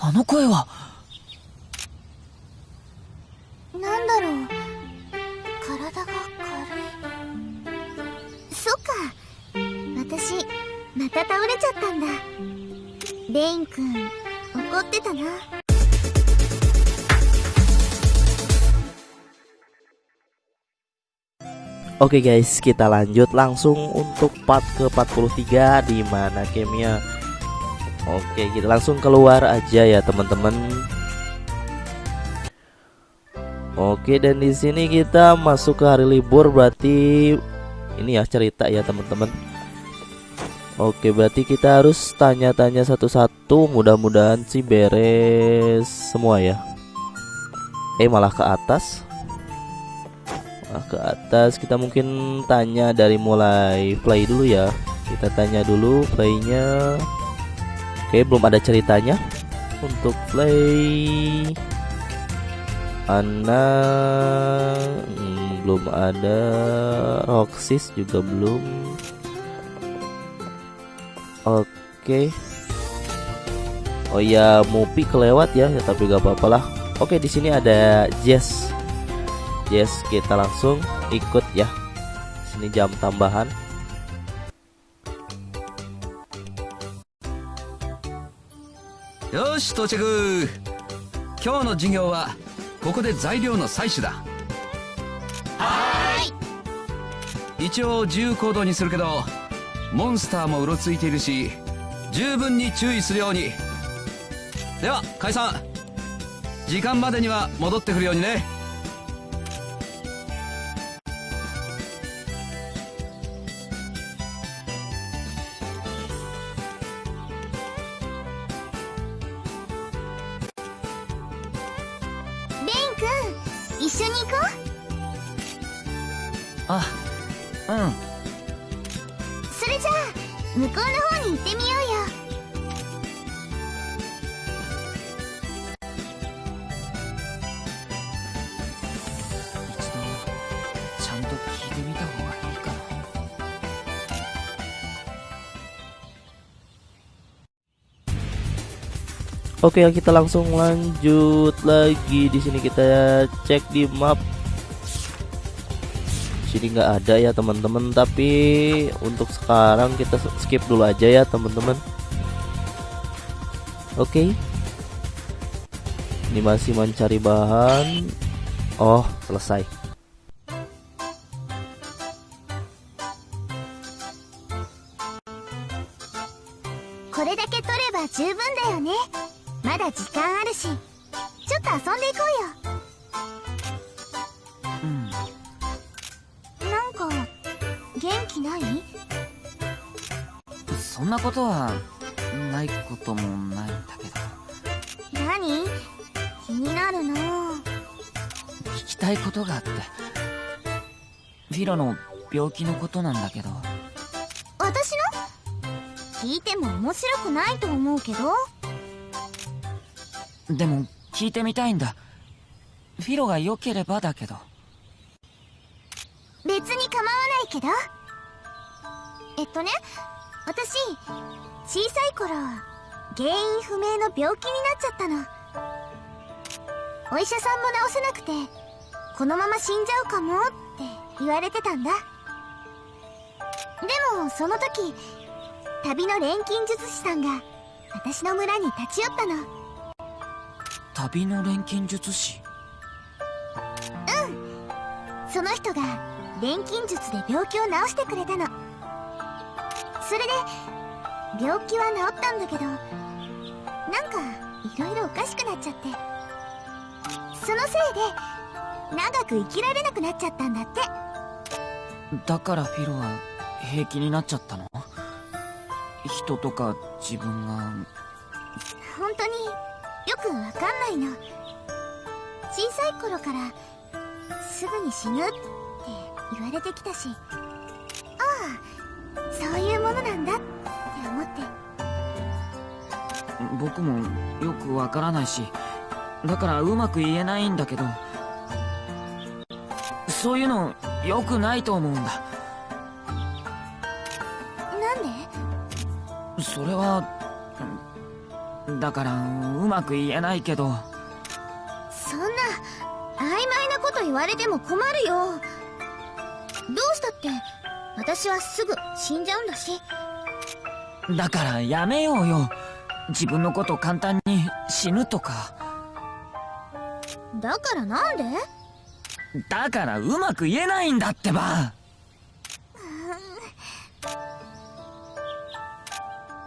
あの声はなんだろう体が軽いそっか私また倒れちゃったんだレインくん怒ってたな Oke guys, kita lanjut langsung untuk part ke-43 di mana gamenya. Oke, kita langsung keluar aja ya, teman-teman. Oke, dan di sini kita masuk ke hari libur berarti ini ya cerita ya, teman-teman. Oke, berarti kita harus tanya-tanya satu-satu. Mudah-mudahan sih beres semua ya. Eh, malah ke atas. Nah, ke atas kita mungkin tanya dari mulai play dulu ya kita tanya dulu playnya oke belum ada ceritanya. Untuk play Ana hmm, belum ada. Roxys juga belum. Oke. Oh ya Mupi kelewat ya, ya tapi gak apa-apa lah. Oke di sini ada Jess. Yes, kita langsung ikut ya. Sini jam tambahan. Yoshi, 到着。今日の授業はここで材料の採取だ。はい。一応自由行動にするけど、モンスターもうろついているし、十分に注意するように。では解散。時間までには戻ってくるようにね。Oke, kita langsung lanjut lagi. Di sini kita cek di map. Sini nggak ada ya teman-teman. Tapi untuk sekarang kita skip dulu aja ya teman-teman. Oke. Ini masih mencari bahan. Oh selesai ロの病気のことなんだけど。私の？聞いても面白くないと思うけど。でも聞いてみたいんだ。フィロが良ければだけど。別に構わないけど。えっとね私小さい頃原因不明の病気になっちゃったの。お医者さんも治せなくてこのまま死んじゃうかもって言われてたんだ。でもその時旅の錬金術師さんが私の村に立ち寄ったの。旅の錬金術師？うん。その人が錬金術で病気を治してくれたの。それで病気は治ったんだけどなんかいろいろおかしくなっちゃって。そのせいで長く生きられなくなっちゃったんだってだからフィロは平気になっちゃったの？人とか自分が。本当によくわかんないの。小さい頃からすぐに死ぬって言われてきたし。ああそういうものなんだって思って。僕もよくわからないし。だからうまく言えないんだけど。そういうの良くないと思うんだ。なんで？それはだからうまく言えないけど。そんな曖昧なこと言われても困るよ。どうしたって私はすぐ死んじゃうんだし。だからやめようよ。自分のこと簡単に死ぬとか。だからなんで？だからうまく言えないんだってば。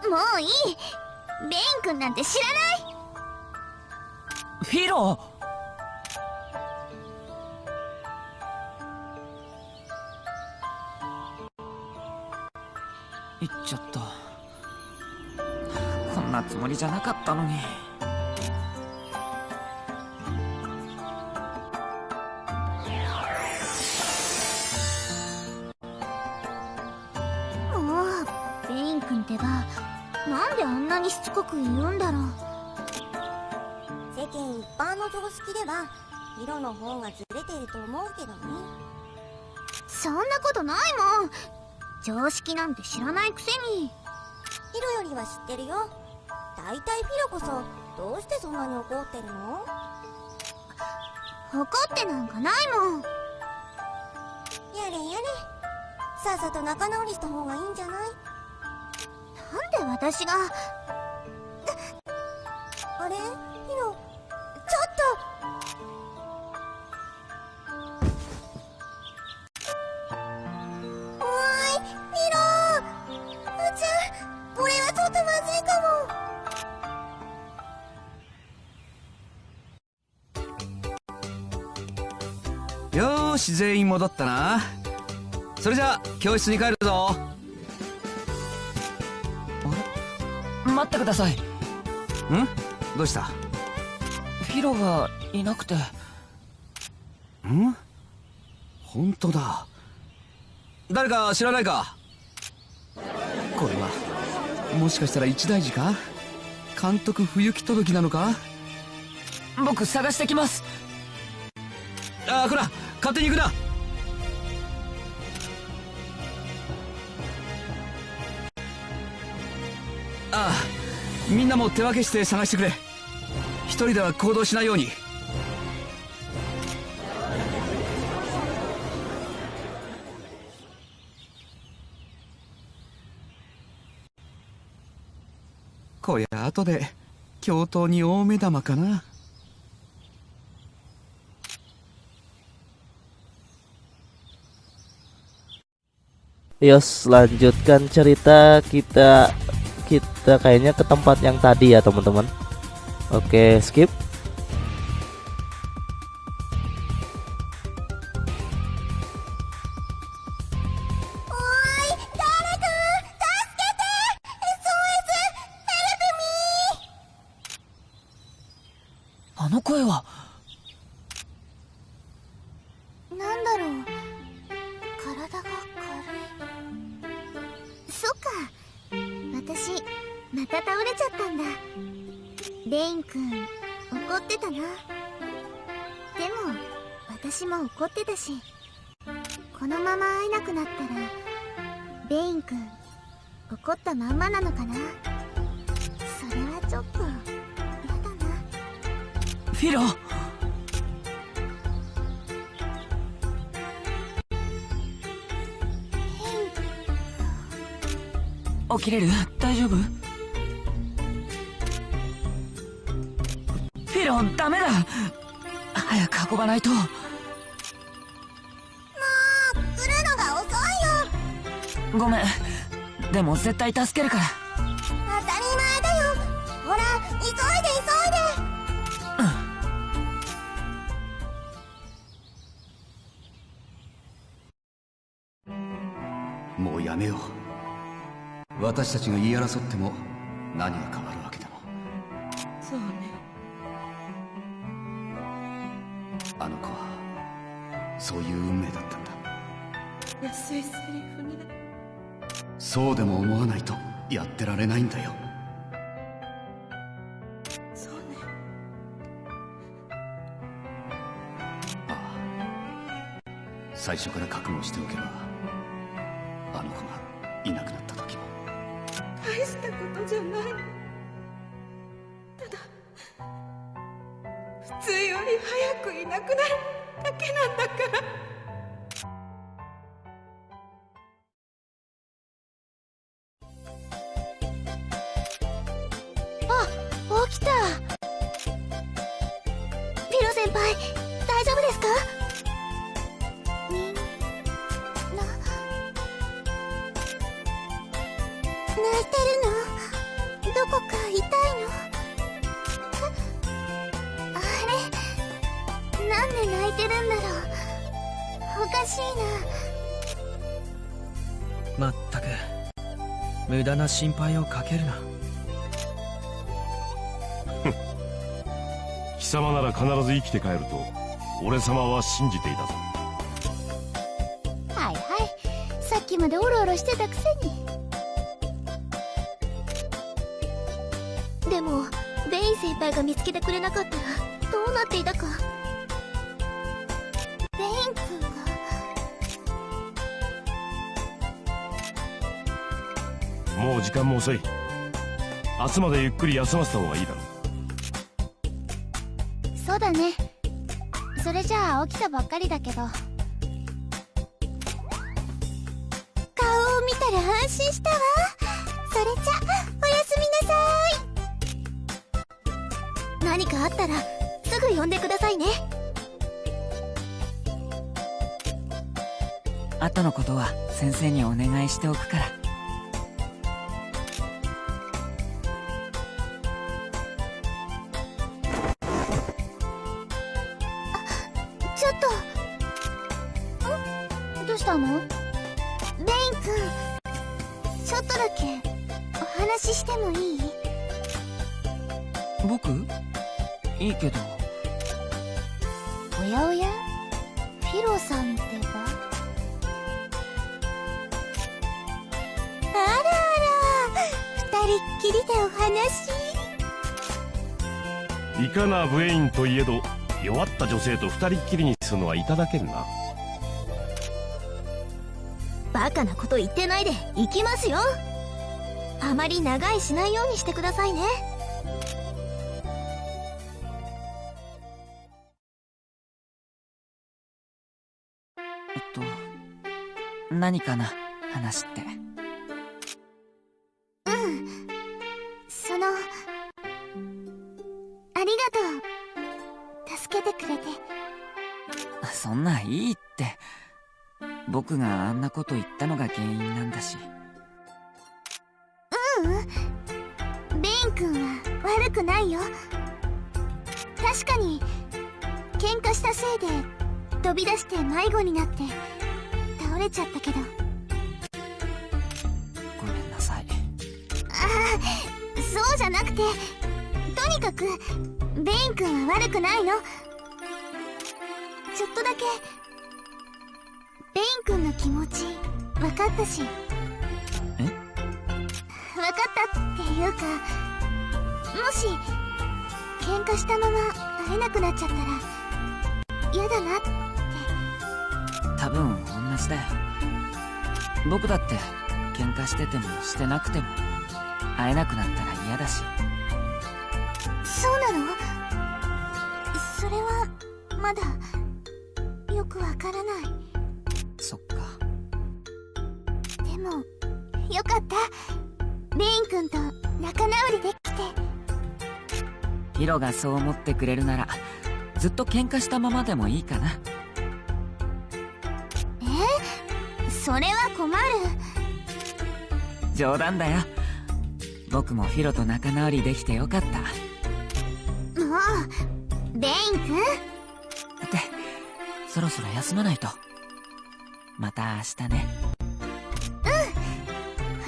もういい。ベイン君なんて知らない。フィロ言っちゃった。こんなつもりじゃなかったのにつこく言うんだろう。世間一般の常識では色の方がずれてると思うけどね。そんなことないもん。常識なんて知らないくせに。ヒロよりは知ってるよ。大体フィロこそどうしてそんなに怒ってるの？怒ってなんかないもん。やれやれ。さっさと仲直りした方がいいんじゃない？なんで私がし全員戻ったな。それじゃあ教室に帰るぞ。待ってください。ん？どうした？フィロがいなくて。ん？本当だ。誰か知らないか？これはもしかしたら一大事か？監督不行き届きなのか？僕探してきます。ああこら勝手に行くな。ああみんなも手分けして探してくれ。一人では行動しないように。こりゃ後で教頭に大目玉かな。Yos lanjutkan cerita kita kita kayaknya ke tempat yang tadi ya teman-teman. Oke skip また倒れちゃったんだ。レイン君怒ってたな。でも私も怒ってたしこのまま会えなくなったらレイン君怒ったまんまなのかな。それはちょっとやだな。フィロ起きれる？大丈夫？運ばないと。もう来るのが遅いよ。ごめん。でも絶対助けるから。当たり前だよ。ほら急いで急いで。もうやめよう。私たちが言い争っても何が変わる？そうでも思わないとやってられないんだよ。そうね。ああ。最初から覚悟しておけばあの子がいなくなった時も。大したことじゃない。普通より早くいなくなるだけなんだからな心配をかけるな。貴様なら必ず生きて帰ると俺様は信じていたぞ。はいはい。さっきまでオロオロしてたくせに。でもベイン先輩が見つけてくれなかったらどうなっていたか間も遅い。明日までゆっくり休ませた方がいいだろそうだね。それじゃあ起きたばっかりだけど。顔を見たら安心したわ。それじゃおやすみなさい。何かあったらすぐ呼んでくださいね。後のことは先生にお願いしておくから二人っきりにするのはいただけんな。バカなこと言ってないで行きますよ。あまり長いしないようにしてくださいね。えっと何かな？話って。そのありがとう。助けてくれてそんないいって。僕があんなこと言ったのが原因なんだし。ベイン君は悪くないよ。確かに喧嘩したせいで飛び出して迷子になって倒れちゃったけど。ごめんなさい。ああそうじゃなくてとにかくベイン君は悪くないのだけ。ベイン君の気持ち分かったし。え？分かったっていうかもし喧嘩したまま会えなくなっちゃったら嫌だなって。多分同じだよ。僕だって喧嘩しててもしてなくても会えなくなったら嫌だし。そうなの？それはまだからない。そっか。でもよかった。ベイン君と仲直りできて。ヒロがそう思ってくれるならずっと喧嘩したままでもいいかな。え？それは困る。冗談だよ。僕もヒロと仲直りできてよかった。もうベイン君？そろそろ休まないとまた明日ね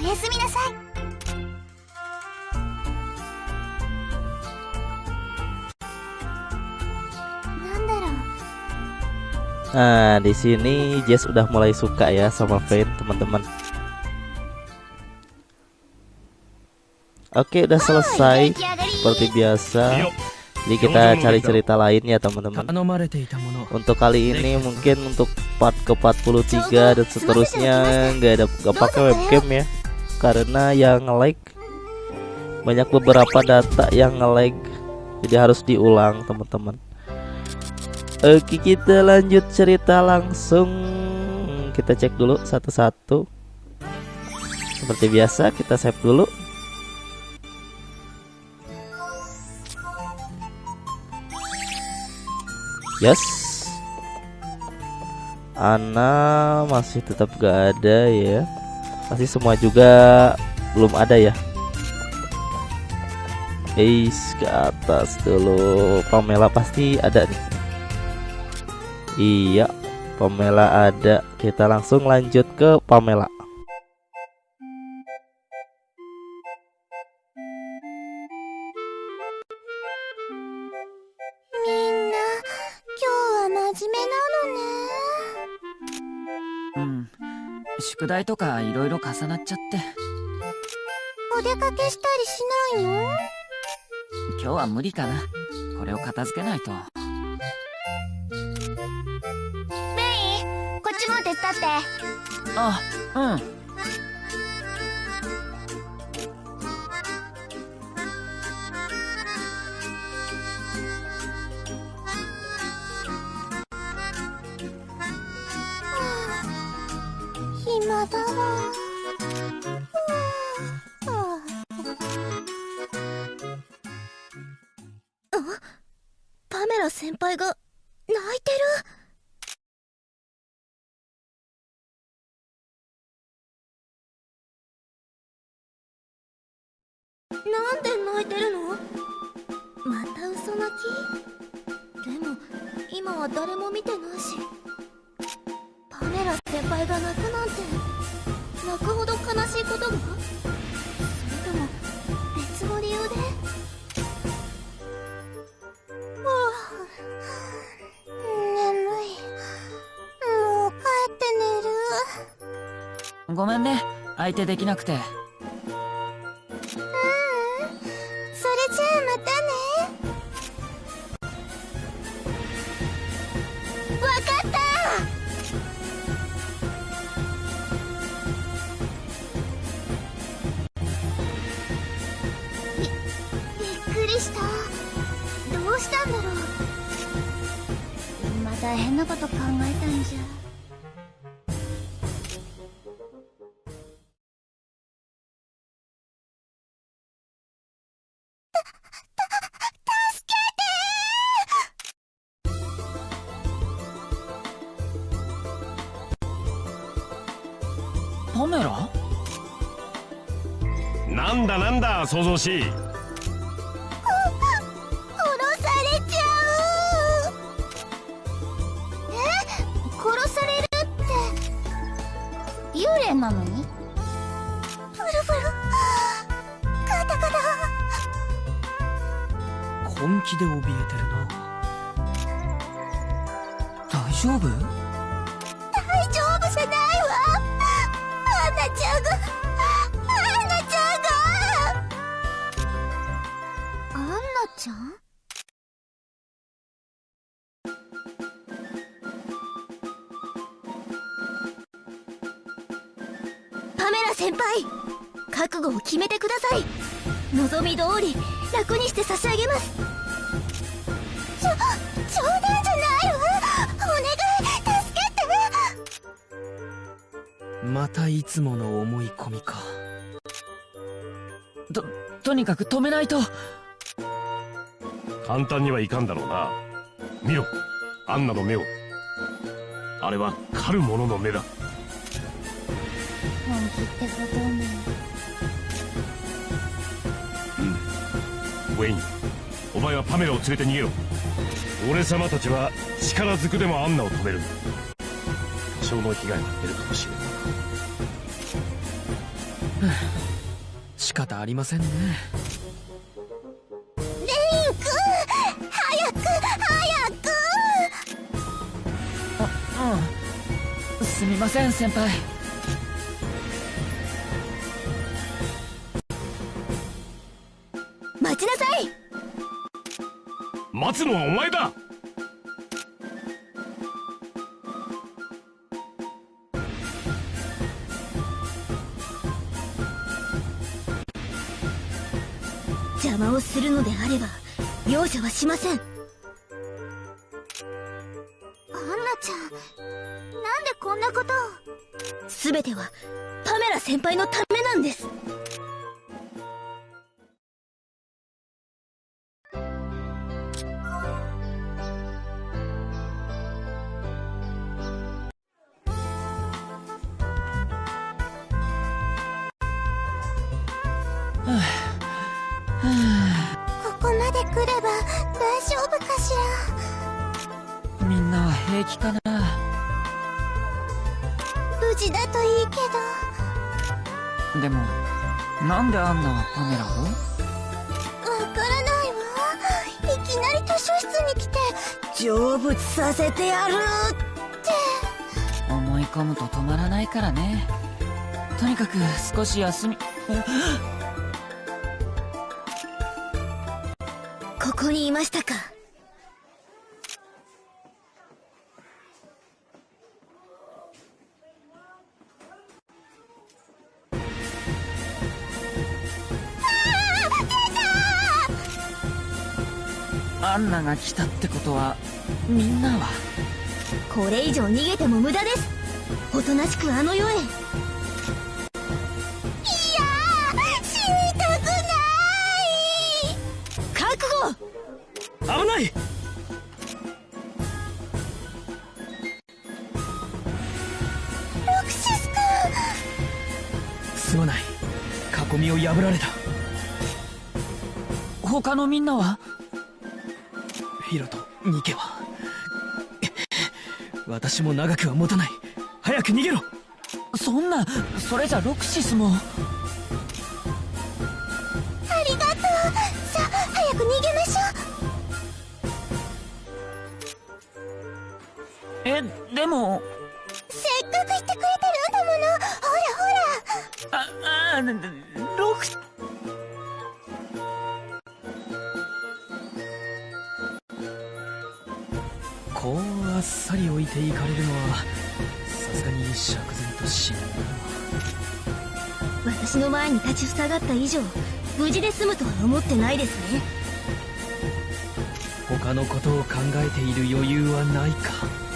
おやすみなさいなんだろう Nah, di sini Jess udah mulai suka ya sama Fate, teman-teman. Oke, udah selesai 出来上がり seperti biasa. Jadi kita cari cerita lain ya teman-teman. Untuk kali ini mungkin untuk part ke 43 dan seterusnya nggak ada Gak pakai webcam ya. Karena yang nge-lag banyak beberapa data yang nge-lag. Jadi harus diulang teman-teman. Oke kita lanjut cerita langsung. Kita cek dulu satu-satu. Seperti biasa kita save dulu. Yes. Ana masih tetap gak ada ya. Masih semua juga belum ada ya. Eis ke atas dulu. Pamela pasti ada nih. Iya Pamela ada. Kita langsung lanjut ke Pamela 宿題とかいろいろ重なっちゃって。お出かけしたりしないの？今日は無理かな。これを片付けないと。メイこっちも手伝って。あうん暇だわ悲しいことが？それとも別の理由で？はあ眠い。もう帰って寝る。ごめんね。相手できなくて。想像し。い殺されちゃう。え？殺されるって幽霊なのに？ブルブルカタカタ。本気で怯えてるな。大丈夫？大丈夫じゃないわ。アンナちゃんがナちゃんパメラ先輩覚悟を決めてください。望み通り楽にして差し上げます。ちょ冗談じゃないわ。お願い助けて。またいつもの思い込みか。ととにかく止めないと。簡単にはいかんだろうな。見ろアンナの目を。あれは狩る者の目だ。本気ってことねウェインお前はパメラを連れて逃げろ。俺様たちは力ずくでもアンナを止める。多少の被害は出るかもしれない。仕方ありませんねません先輩。待ちなさい。待つのはお前だ。邪魔をするのであれば容赦はしませんてはパメラ先輩のためなんです。せてやる思い込むと止まらないからね。とにかく少し休み。ここにいましたか。アンナが来たってことはみんなは？これ以上逃げても無駄です。おとなしくあの世へ。いやー死にたくない。覚悟。危ない。ロクシス君。すまない。囲みを破られた。他のみんなは？ヒロとニケは。私も長くは持たない。早く逃げろ。そんなそれじゃロクシスも。ありがとう。さあ早く逃げましょう。えでもに立ちふさがった以上無事で済むとは思ってないですね。他のことを考えている余裕はないか。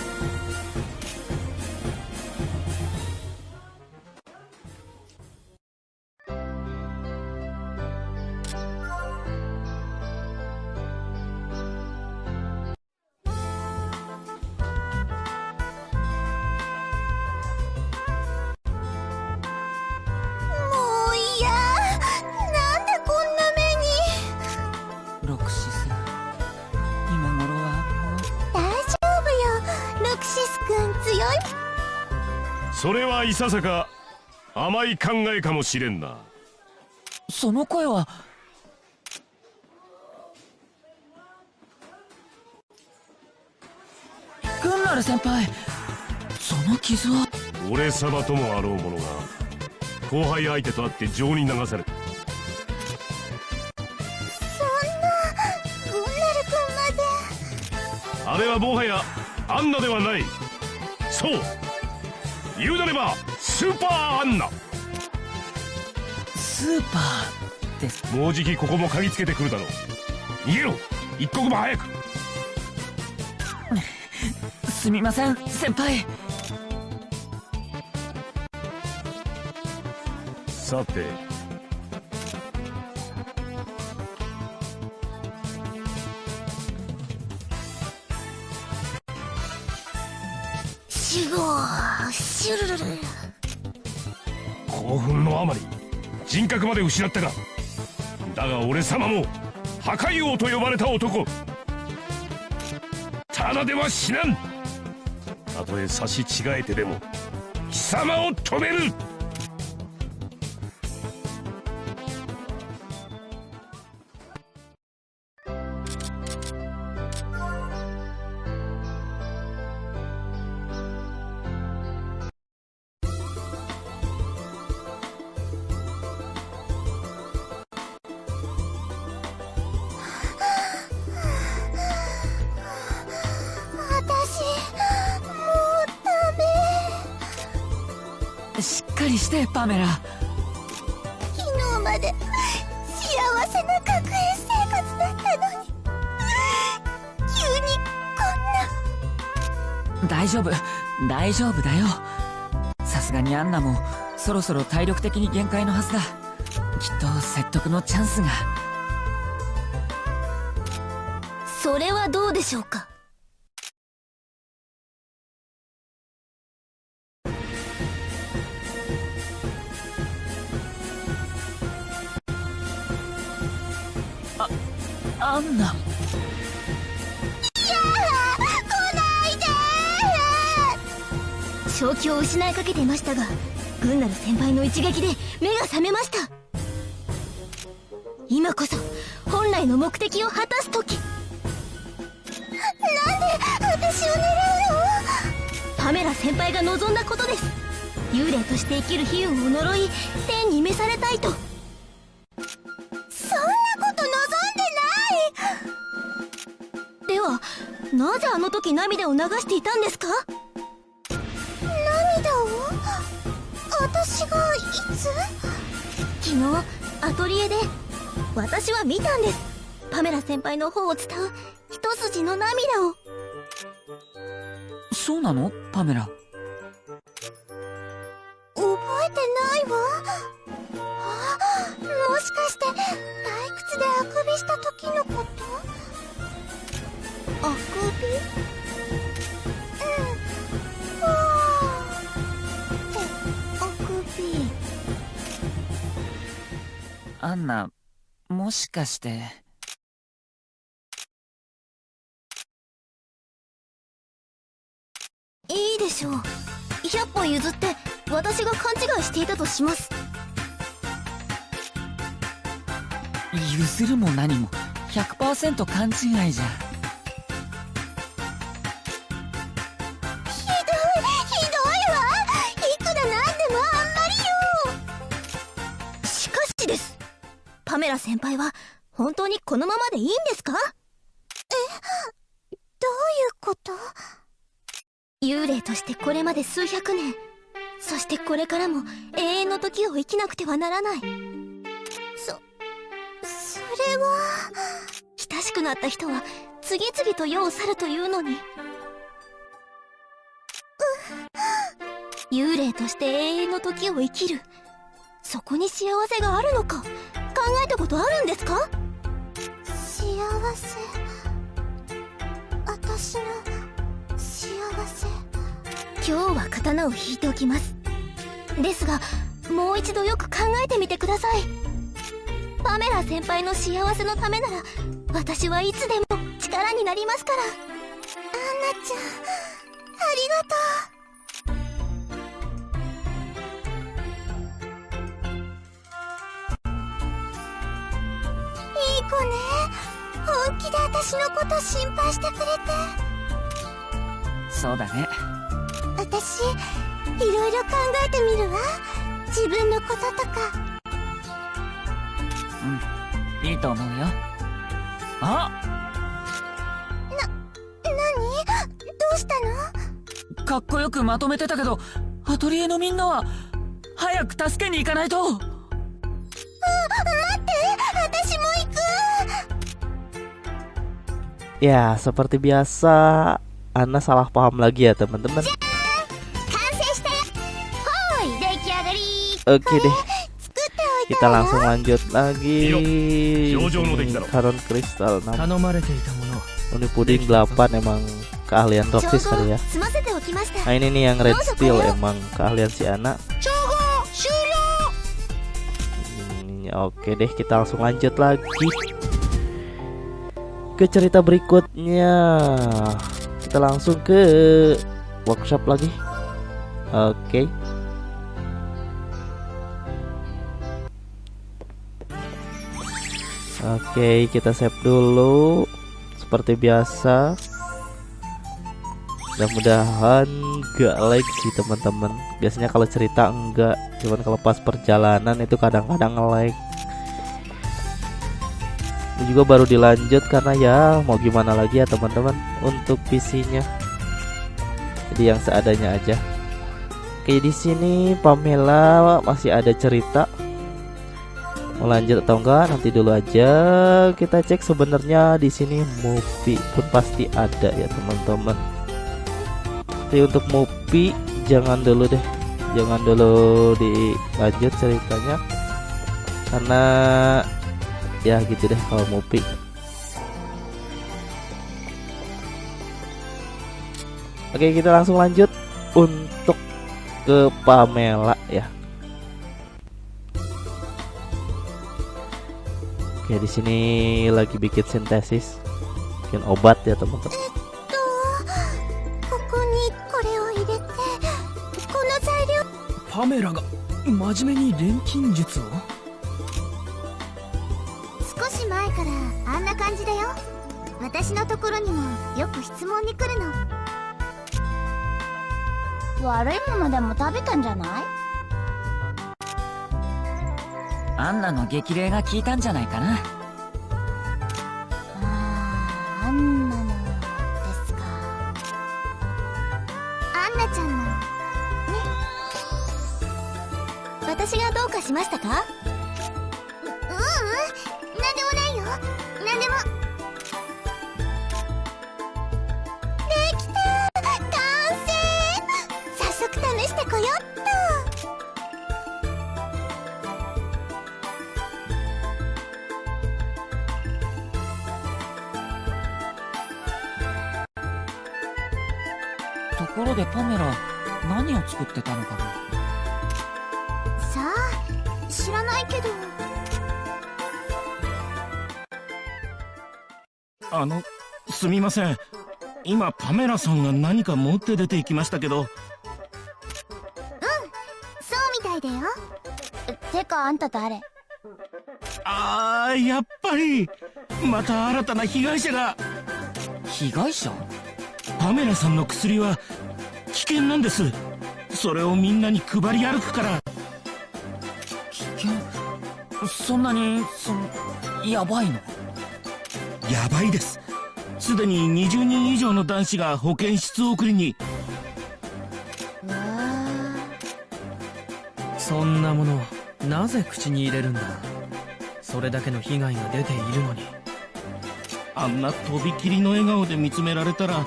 ささか甘い考えかもしれんな。その声はグンナル先輩その傷は。俺様ともあろう者が後輩相手と会って情に流された。グンナル君まで。あれはもはやアンナではない。そう。言うなればスーパーアンナ。スーパーですもうじきここも嗅ぎつけてくるだろう。逃げろ。一刻も早く。すみません先輩。さて。シュゴーシュルルル興奮のあまり人格まで失ったかだが俺様も破壊王と呼ばれた男。ただでは死なん。たとえ差し違えてでも貴様を止める。大丈夫だよ。さすがにアンナもそろそろ体力的に限界のはずだ。きっと説得のチャンスが。それはどうでしょうか？アンナ正気を失いかけていましたが軍なる先輩の一撃で目が覚めました。今こそ本来の目的を果たす時。なんで私を狙うの？パメラ先輩が望んだことです。幽霊として生きる悲運を呪い天に召されたいと。そんなこと望んでない！ではなぜあの時涙を流していたんですか？私がいつ？昨日アトリエで私は見たんです。パメラ先輩の方を伝う一筋の涙を。そうなの？パメラ。覚えてないわ。あもしかして退屈であくびした時のこと？あくび？アンナもしかして。いいでしょう。100歩譲って私が勘違いしていたとします。譲るも何も。100%勘違いじゃ先輩は本当にこのままでいいんですか？えどういうこと？幽霊としてこれまで数百年。そしてこれからも永遠の時を生きなくてはならない。そそれは。親しくなった人は次々と世を去るというのに。幽霊として永遠の時を生きる。そこに幸せがあるのか？考えたことあるんですか？幸せ。私の幸せ。今日は刀を引いておきます。ですがもう一度よく考えてみてください。パメラ先輩の幸せのためなら私はいつでも力になりますから。アンナちゃんあり子ね。本気で私のこと心配してくれて。そうだね。私いろいろ考えてみるわ。自分のこととか。うん。いいと思うよ。あ！何？どうしたの？かっこよくまとめてたけどアトリエのみんなは早く助けに行かないと Ya, seperti biasa, Ana salah paham lagi ya teman-teman. Ya. Nah, oke deh, kita langsung lanjut lagi. Karon kristal Ini puding 8 emang keahlian Roxis kali ya. Nah ini nih yang red steel emang keahlian si anak hmm, Oke deh kita langsung lanjut lagi ke cerita berikutnya. Kita langsung ke workshop lagi. Oke. Oke, kita save dulu seperti biasa. Mudah-mudahan gak lag sih teman-teman. Biasanya kalau cerita enggak, cuman kalau pas perjalanan itu kadang-kadang nge-lag. Ini juga baru dilanjut karena ya mau gimana lagi ya teman-teman untuk PC-nya. Jadi yang seadanya aja. Oke di sini Pamela masih ada cerita. Mau lanjut atau enggak nanti dulu aja kita cek sebenarnya di sini movie pun pasti ada ya teman-teman. berarti untuk Mupi jangan dulu deh jangan dulu dilanjut ceritanya karena ya gitu deh kalau Mupi Oke kita langsung lanjut untuk ke Pamela ya Oke di sini lagi bikin sintesis bikin obat ya teman-teman とここにこれを入れてこの材料パメラが真面目に錬金術を少し前からあんな感じだよ。私のところにもよく質問に来るの。悪いものでも食べたんじゃない？アンナの激励が効いたんじゃないかな。あーあんなのですか。アンナちゃんの。ね。私がどうかしましたか？なんでも。できた。完成早速試してこよっと。ところでパメラ何を作ってたのかな？さあ知らないけど。あのすみません。今パメラさんが何か持って出て行きましたけど。そうみたいだよ。てかあんた誰？あーやっぱりまた新たな被害者が。被害者？パメラさんの薬は危険なんです。それをみんなに配り歩くから。危険？そんなにそのやばいの？やばいです。すでに20人以上の男子が保健室送りに。そんなものをなぜ口に入れるんだ？それだけの被害が出ているのに。あんなとびきりの笑顔で見つめられたら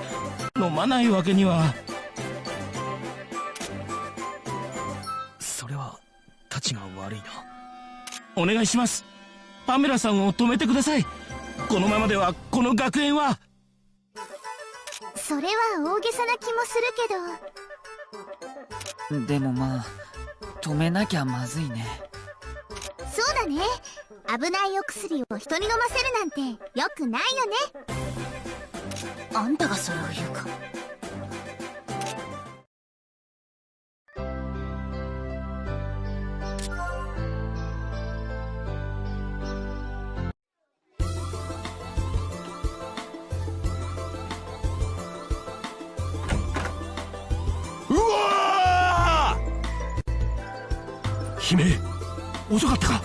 飲まないわけには。それはたちが悪いな。お願いします。パメラさんを止めてくださいこのままではこの学園は。それは大げさな気もするけど。でもまあ止めなきゃまずいね。そうだね。危ないお薬を人に飲ませるなんてよくないよね。あんたがそれを言うか姫遅かったか。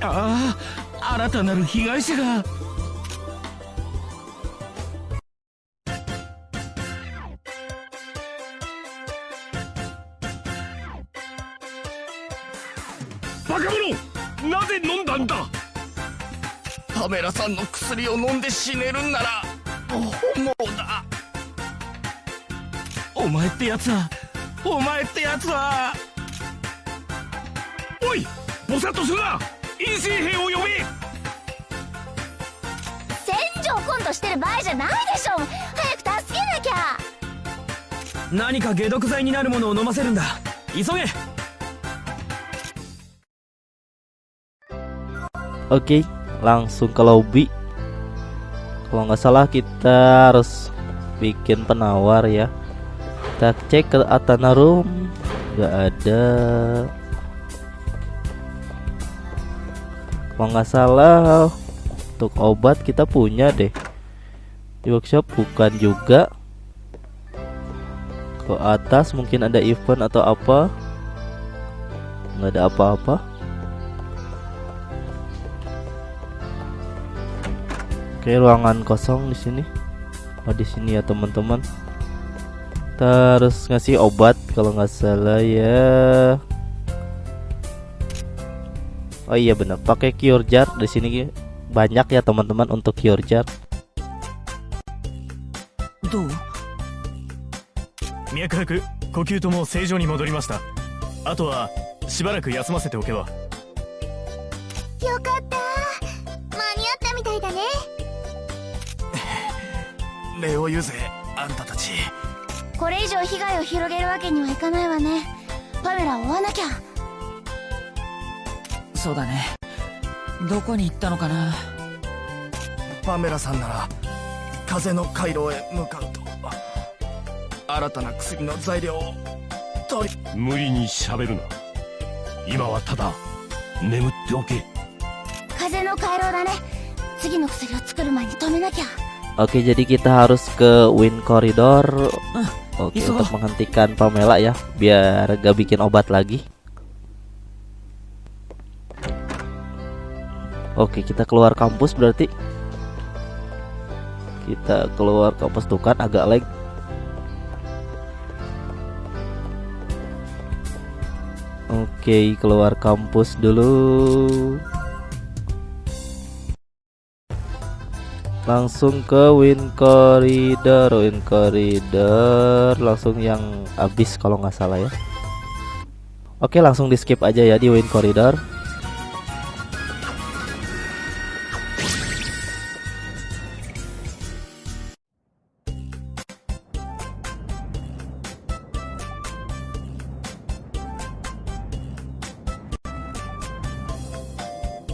ああ新たなる被害者が。バカ者なぜ飲んだんだ。パメラさんの薬を飲んで死ねるんなら本望だお前ってやつはお前ってやつは。おいぼさっとするな陰性兵を呼べ戦場コントしてる場合じゃないでしょ早く助けなきゃ何か解毒剤になるものを飲ませるんだ急げ Oke, langsung ke lobby. Kalau nggak salah kita harus bikin penawar ya. Kita cek ke Atana Room, nggak ada. Kalau nggak salah untuk obat kita punya deh. Di workshop bukan juga. Ke atas mungkin ada event atau apa. Nggak ada apa-apa. Oke, ruangan kosong di sini. Oh, di sini ya, teman-teman. Terus ngasih obat kalau nggak salah ya. Oh iya benar, pakai cure jar di sini banyak ya teman-teman untuk cure jar. どう脈拍呼吸とも正常に戻りましたあとはしばらく休ませておけばよかった間に合ったみたいだね礼を言うぜあんたたちこれ以上被害を広げるわけにはいかないわねパメラを追わなきゃそうだねどこに行ったのかなパメラさんなら風の回廊へ向かうと新たな薬の材料を取り無理に喋るな今はただ眠っておけ風の回廊だね次の薬を作る前に止めなきゃ Oke, jadi kita harus ke Wind Corridor. Oke, untuk menghentikan Pamela ya, biar gak bikin obat lagi. Oke, kita keluar kampus berarti. Kita keluar kampus tuh kan agak lag. Oke, keluar kampus dulu. langsung ke Wind Corridor Wind Corridor langsung yang habis kalau nggak salah ya Oke langsung di skip aja ya di Wind Corridor「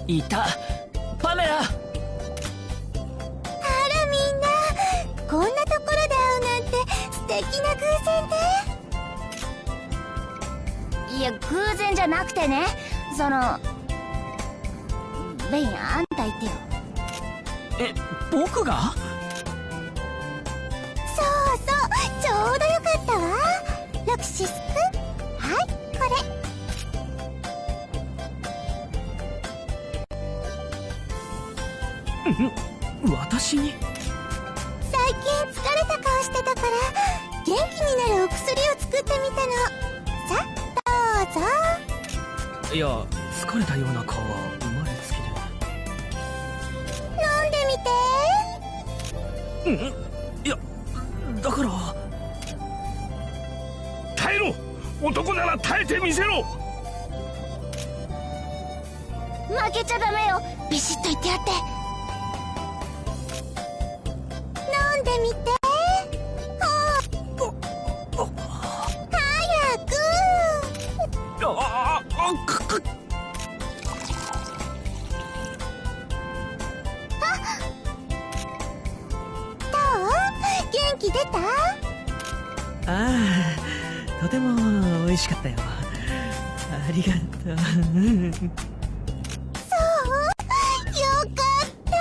いた。パメラ!」あらみんな。こんなところで会うなんて素敵な偶然でいや偶然じゃなくてね。そのベインあんた言ってよ。え僕が？そうそう。ちょうどよかったわ。ロクシスく私に。最近疲れた顔してたから元気になるお薬を作ってみたの。さどうぞ。いや疲れたような顔は生まれつき飲んでみて。でいやだから。耐えろ！男なら耐えてみせろ！負けちゃダメよ。ビシッと言ってやって元気出た？ああとても美味しかったよ。ありがとう。そう？よかった。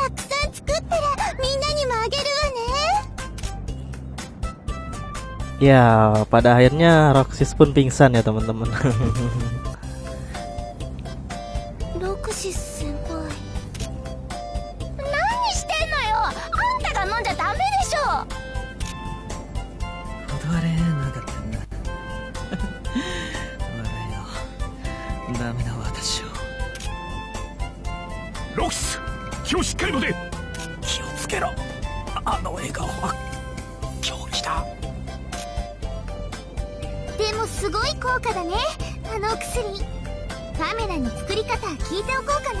たくさん作ったらみんなにもあげるわ Ya pada akhirnya Roxys pun pingsan ya teman-teman 気をしっかり持て気をつけろ。あの笑顔は狂気だ。でもすごい効果だね。あのお薬。カメラに作り方聞いておこうかな。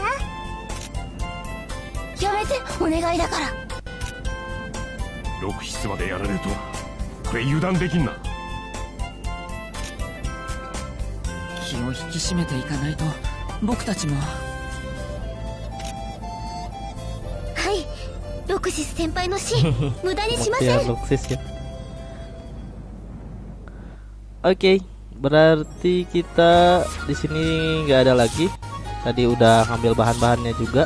やめてお願いだから。ロクシスまでやられるとはこれ油断できんな。気を引き締めていかないと僕たちも シス先輩の死無駄にしませ Mutiara ん Roxys ya Oke berarti kita di sini nggak ada lagi tadi udah ngambil bahan-bahannya juga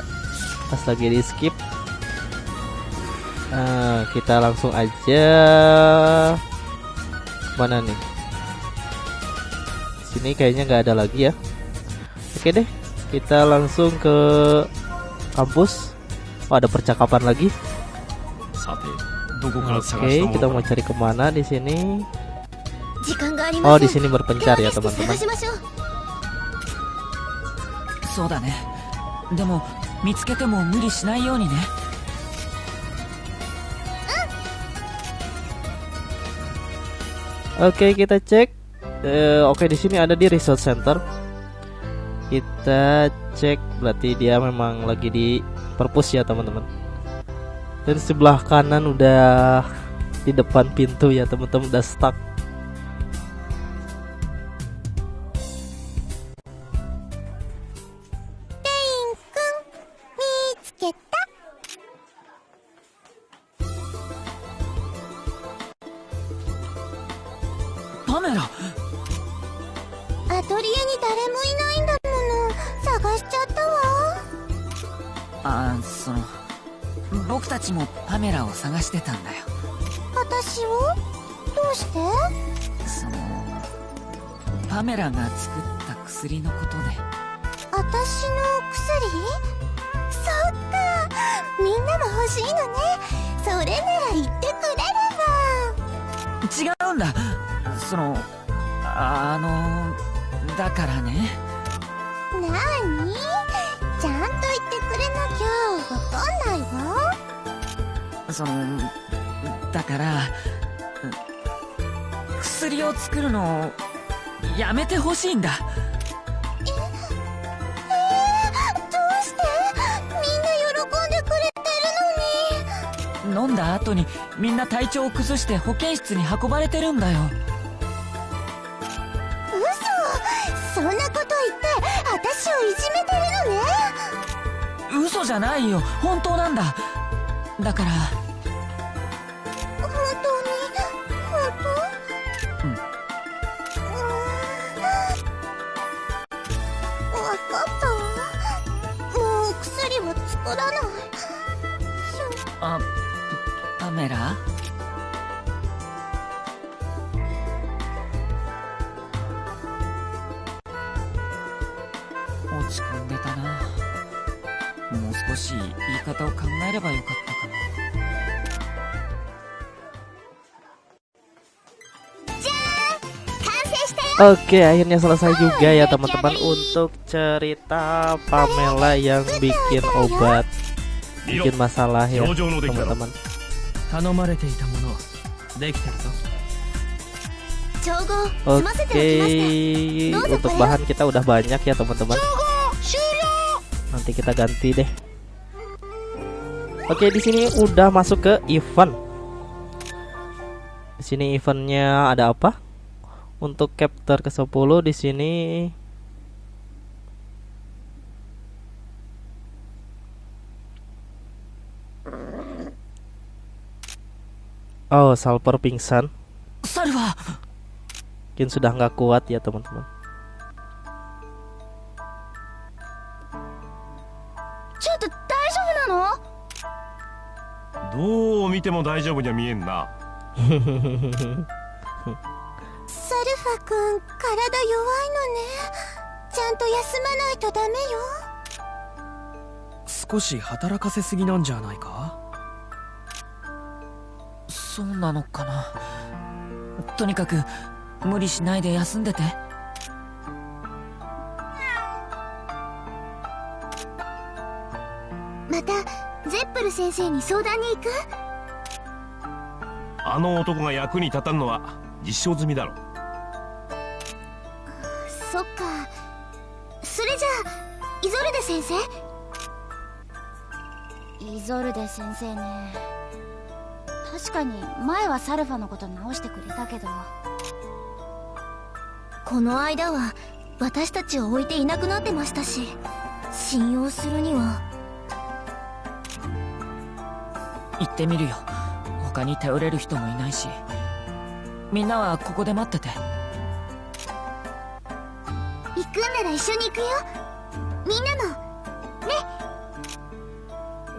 pas lagi di skip Nah, kita langsung aja mana nih sini kayaknya nggak ada lagi ya oke deh kita langsung ke kampus oh ada percakapan lagi さてどこから探 Oke, okay, kita mau cari ke mana di sini? Oh, di sini berpencar ya teman-teman. Oke, okay, kita cek. Uh, Oke, okay, di sini ada di resort center. Kita cek, berarti dia memang lagi di perpus ya teman-teman. Dan sebelah kanan udah di depan pintu ya, teman-teman udah stuck. パメラが作った薬のことで私の薬？そっか。みんなも欲しいのね。それなら言ってくれれば。違うんだ。そのあのだからね。なにちゃんと言ってくれなきゃわかんないわ。そのだから薬を作るのをやめてほしいんだ。ええー、どうして？みんな喜んでくれてるのに。飲んだ後にみんな体調を崩して保健室に運ばれてるんだよ。嘘そんなこと言って私をいじめてるのね嘘じゃないよ本当なんだだから Oke, akhirnya selesai juga ya teman-teman untuk cerita Pamela yang bikin obat bikin masalah ya teman-teman. Oke, untuk bahan kita udah banyak ya teman-teman. Nanti kita ganti deh. Oke, di sini udah masuk ke event. Di sini eventnya ada apa? Untuk chapter ke-10 di sini Oh, Salper pingsan. Mungkin sudah nggak kuat ya, teman-teman. ちょっと大丈夫なのどう見ても大丈夫には見えんなファ君体弱いのね。ちゃんと休まないとダメよ。少し働かせすぎなんじゃないか？そうなのかな。とにかく無理しないで休んでて。またゼップル先生に相談に行く？あの男が役に立たんのは実証済みだろ。そ生イゾルデ先生ね。確かに前はサルファのこと直してくれたけど。この間は私たちを置いていなくなってましたし信用するには。行ってみるよ。他に頼れる人もいないし。みんなはここで待ってて。行くんなら一緒に行くよ。みんなもね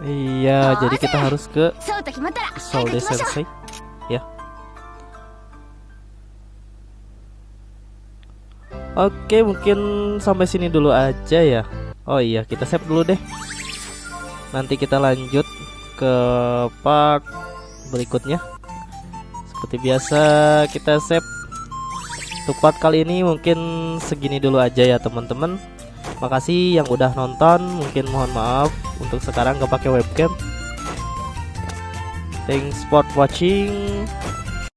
Iya, jadi kita harus ke Solde Sensei. Ya. Oke, mungkin sampai sini dulu aja ya. Oh iya, kita save dulu deh. Nanti kita lanjut ke part berikutnya. Seperti biasa, kita save untuk part kali ini mungkin segini dulu aja ya teman-teman makasih yang udah nonton mungkin mohon maaf untuk sekarang gak pakai webcam. Thanks for watching